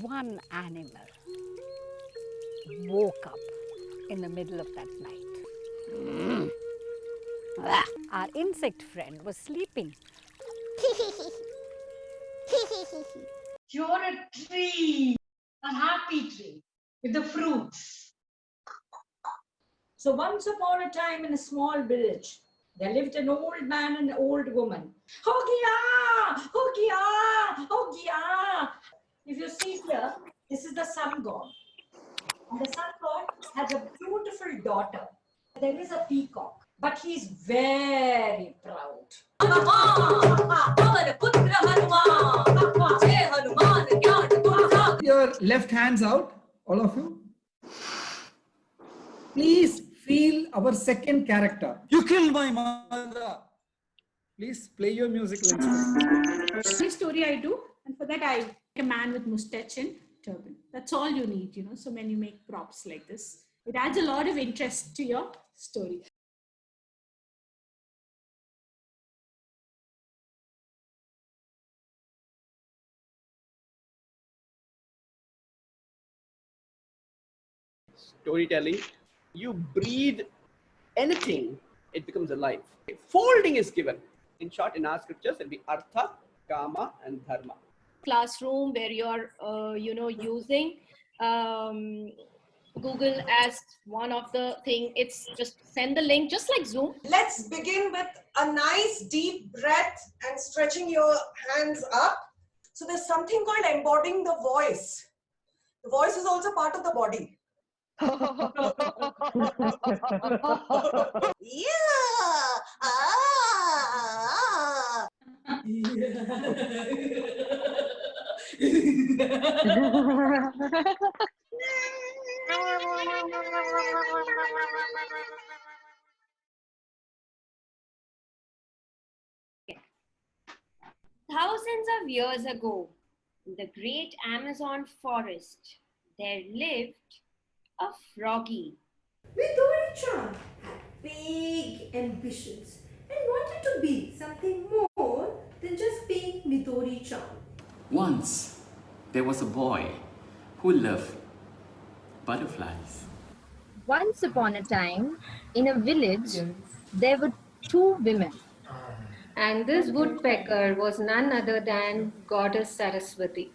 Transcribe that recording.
one animal woke up in the middle of that night. Ah, Our insect friend was sleeping. You're a tree, a happy tree with the fruits. So once upon a time in a small village, there lived an old man and an old woman. Hogia! Hogia! If you see here, this is the sun god. And the sun god has a beautiful daughter. There is a peacock, but he's very proud. Your left hands out, all of you. Please feel our second character. You killed my mother. Please play your music. instrument. Every story I do, and for that I a man with mustache and turban. That's all you need, you know. So when you make props like this, it adds a lot of interest to your story. storytelling, you breathe anything, it becomes alive. Folding is given. In short, in our scriptures, it'll be artha, kama, and dharma. Classroom where you're uh, you know using um, google as one of the thing it's just send the link just like zoom Let's begin with a nice deep breath and stretching your hands up. So there's something called embodying the voice. The voice is also part of the body. yeah. Ah. thousands of years ago in the great amazon forest there lived a froggy Midori-chan had big ambitions and wanted to be something more than just being Midori-chan. Once, there was a boy who loved butterflies. Once upon a time, in a village, there were two women. And this woodpecker was none other than Goddess Saraswati.